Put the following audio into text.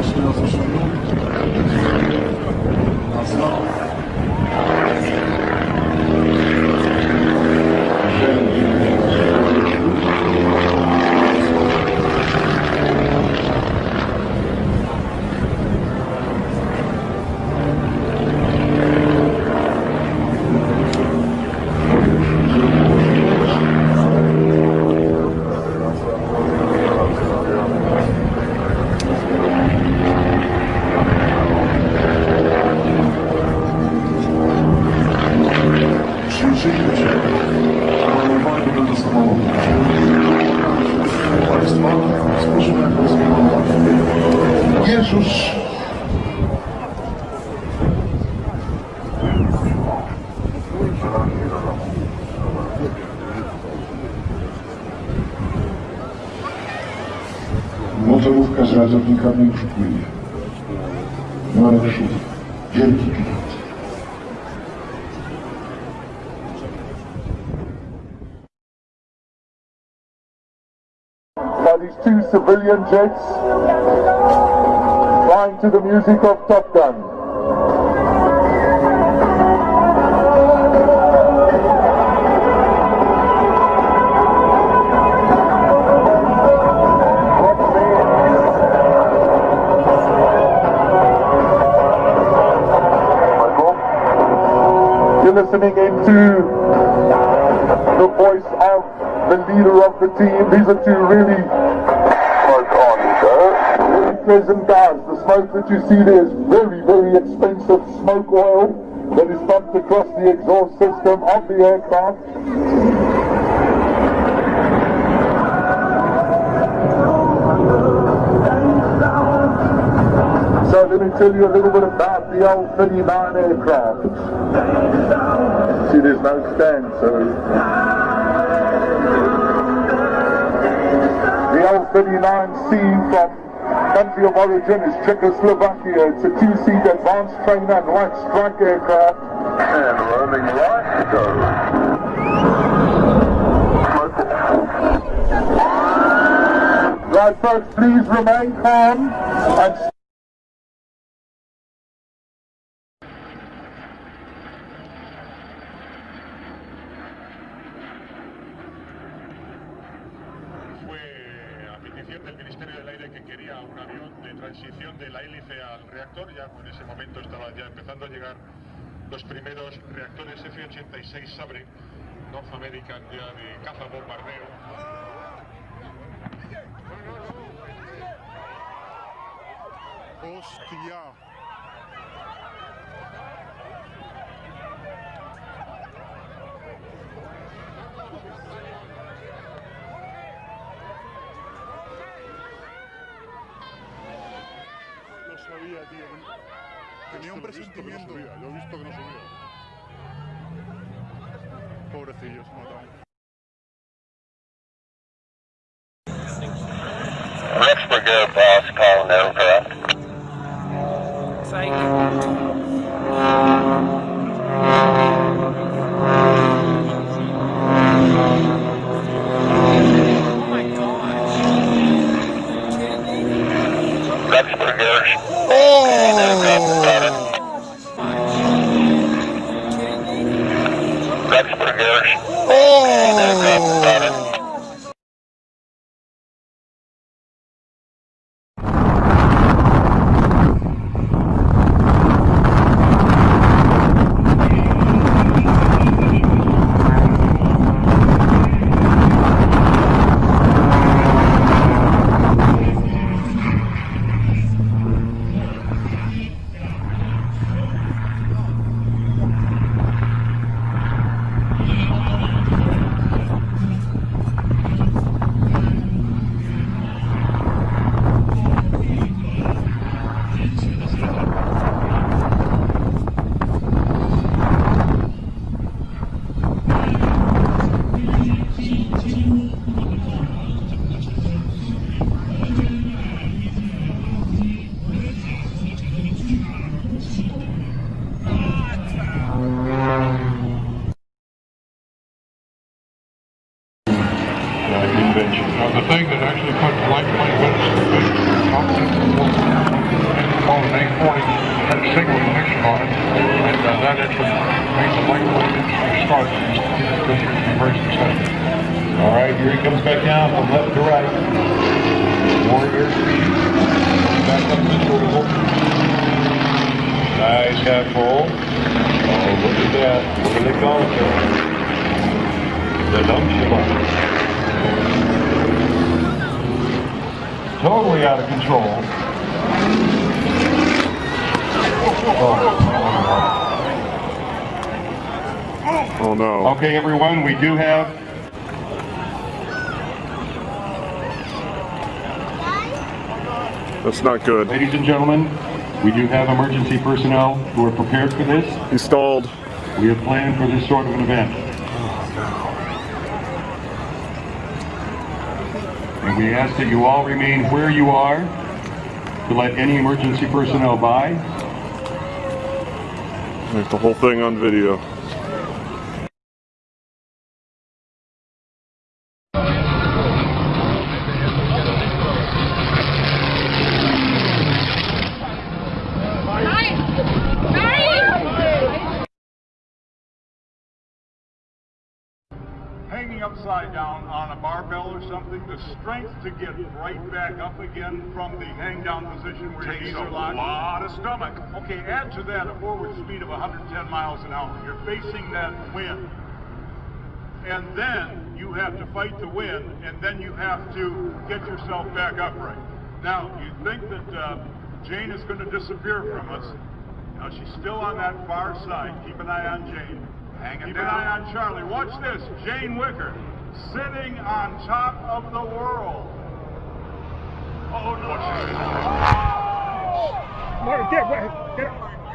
私の祖先の Jezus Motorówka z ratownikami już płynie. Marek Szuf, wielki pilot. by these two civilian jets to the music of Top Gun. Listening into the voice of the leader of the team. These are two really guys. The smoke that you see there is very, very expensive smoke oil that is pumped across the exhaust system of the aircraft. So let me tell you a little bit about the L-39 aircraft. See, there's no stand, so The L-39C from country of origin is Czechoslovakia. It's a two-seat advanced trainer and light strike aircraft. And roaming right, go. Right, folks, please remain calm un avión de transición de la hélice al reactor. Ya en ese momento estaban ya empezando a llegar los primeros reactores F-86 Sabre, North American ya de caza bombardeo. ¡Hostia! Tenía un Esto lo he visto que no presentimiento. subía, Lo he visto que no subía. Pobrecillos, mataron. Next brigade boss calling aircraft. That actually made the light plane industry start. This. All right, here he comes back down from left to right. Warrior. Back up to the Nice half full. Oh, look at that. What are they it? The dump Totally out of control. Oh, oh, oh. Oh, no. Okay, everyone, we do have That's not good. Ladies and gentlemen, we do have emergency personnel who are prepared for this. Installed. We have planned for this sort of an event. And we ask that you all remain where you are to let any emergency personnel by. There's the whole thing on video. Upside down on a barbell or something, the strength to get right back up again from the hang down position where your knees are locked. a lot of stomach. Okay, add to that a forward speed of 110 miles an hour. You're facing that wind. And then you have to fight the wind, and then you have to get yourself back upright. Now, you think that uh, Jane is going to disappear from us. Now, she's still on that far side. Keep an eye on Jane. Keep an eye on Charlie. Watch this. Jane Wicker sitting on top of the world. Oh, no. Get, get, get.